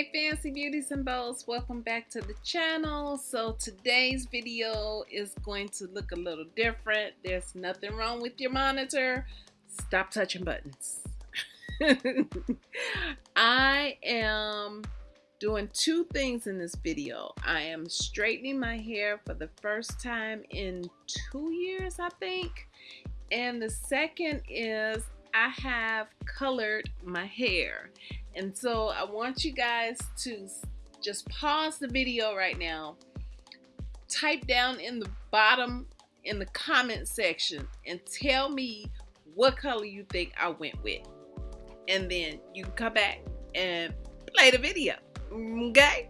Hey fancy beauties and bows, welcome back to the channel. So today's video is going to look a little different. There's nothing wrong with your monitor. Stop touching buttons. I am doing two things in this video. I am straightening my hair for the first time in two years, I think. And the second is I have colored my hair. And so I want you guys to just pause the video right now, type down in the bottom in the comment section and tell me what color you think I went with. And then you can come back and play the video. Okay?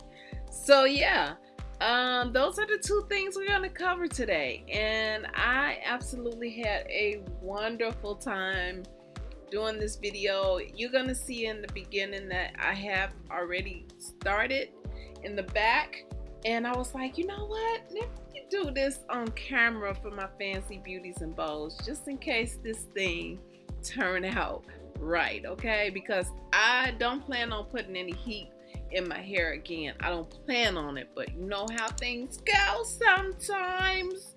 So yeah, um, those are the two things we're going to cover today. And I absolutely had a wonderful time doing this video you're gonna see in the beginning that I have already started in the back. And I was like you know what? Let me do this on camera for my fancy beauties and bows just in case this thing turn out right okay? Because I don't plan on putting any heat in my hair again. I don't plan on it but you know how things go sometimes.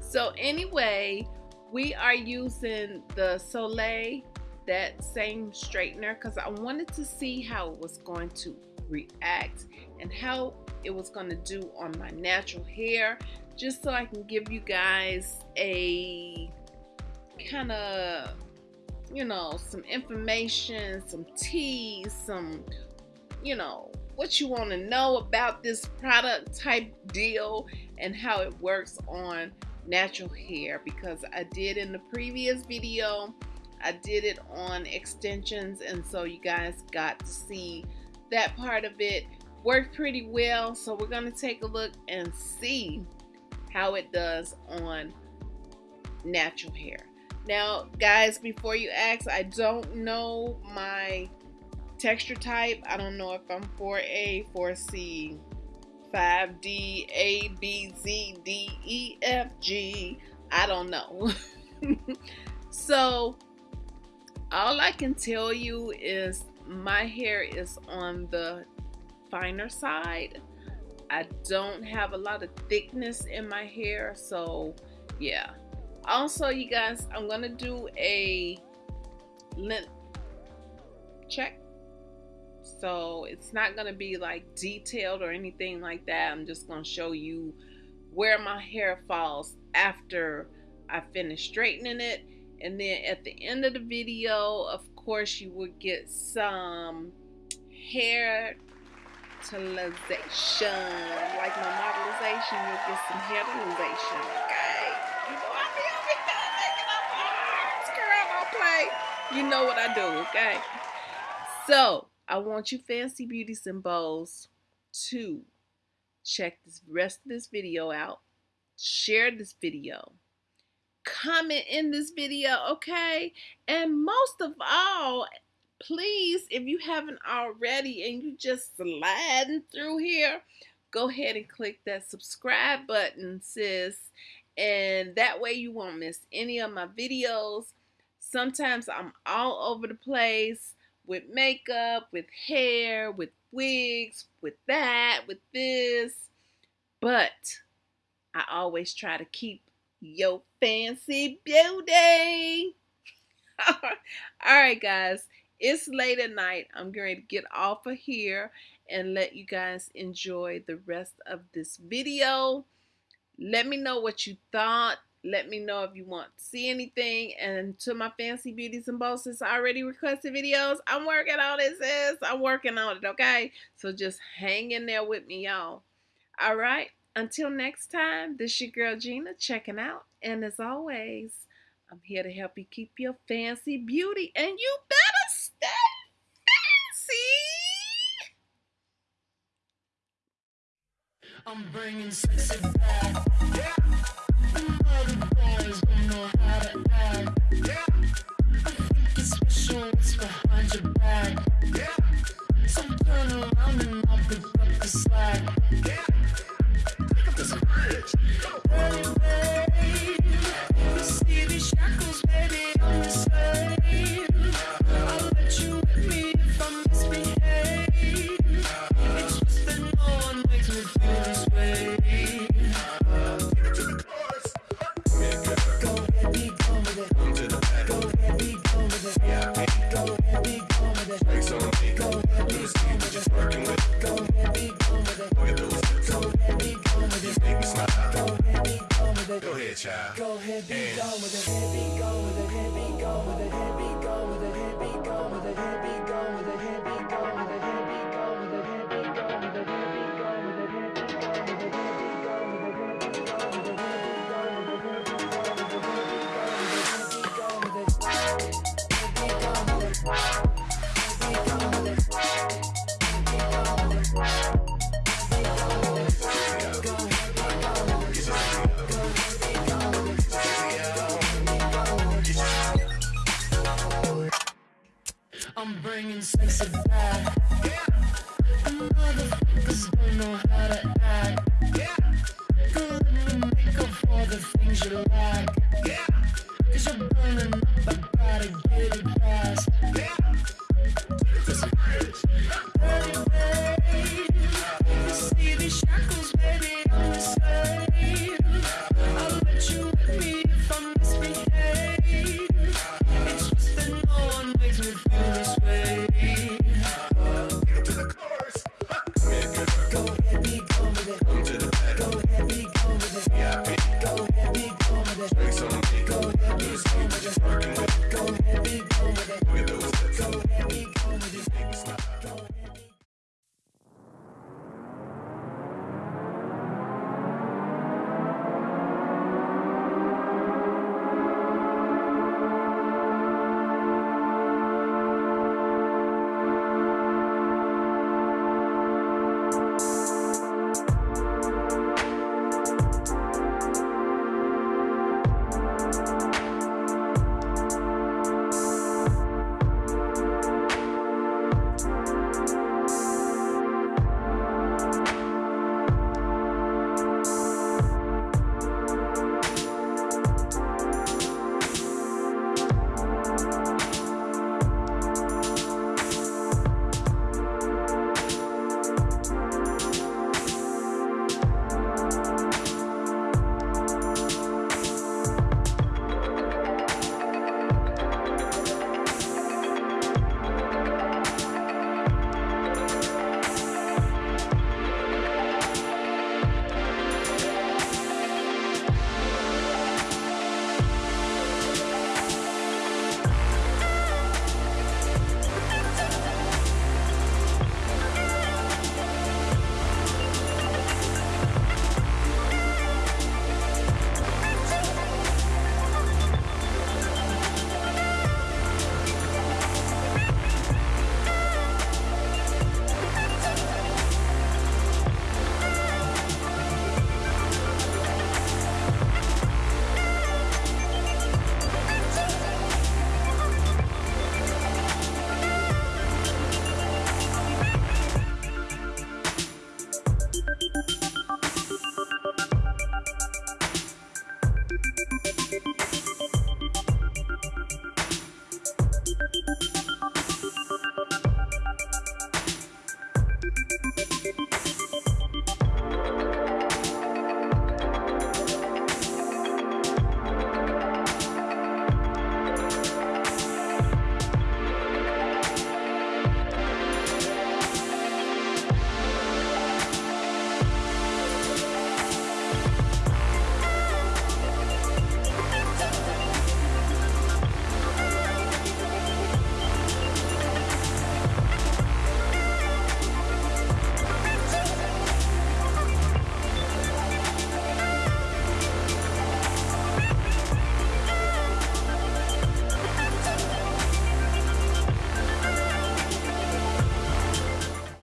So anyway we are using the Soleil that same straightener because I wanted to see how it was going to react and how it was going to do on my natural hair just so I can give you guys a kind of you know some information some tea some you know what you want to know about this product type deal and how it works on natural hair because I did in the previous video I did it on extensions and so you guys got to see that part of it worked pretty well. So we're to take a look and see how it does on natural hair. Now guys before you ask I don't know my texture type. I don't know if I'm 4A 4C 5D A B Z D E F G I don't know so all I can tell you is my hair is on the finer side. I don't have a lot of thickness in my hair, so yeah. Also, you guys, I'm gonna do a length check. So it's not gonna be like detailed or anything like that. I'm just gonna show you where my hair falls after I finish straightening it. And then at the end of the video of course you will get some hair totalization like my modelization. You'll get some hair totalization okay? You know I girl play. You know what I do okay? So I want you fancy beauty symbols to check this rest of this video out share this video comment in this video, okay? And most of all, please, if you haven't already and you just sliding through here, go ahead and click that subscribe button, sis. And that way you won't miss any of my videos. Sometimes I'm all over the place with makeup, with hair, with wigs, with that, with this. But I always try to keep your fancy beauty. All right, guys. It's late at night. I'm going to get off of here and let you guys enjoy the rest of this video. Let me know what you thought. Let me know if you want to see anything. And to my fancy beauties and bosses I already requested videos, I'm working on it, sis. I'm working on it, okay? So just hang in there with me, y'all. All right? Until next time, this your girl Gina checking out. And as always, I'm here to help you keep your fancy beauty. And you better stay fancy. I'm bringing sexy back. Yeah. with baby. I'm bringing sex back. Yeah. Motherfuckers don't know how to act. Yeah. Good to make up for the things you lack. Yeah. Cause you're burning up, I gotta get it fast. Yeah. This is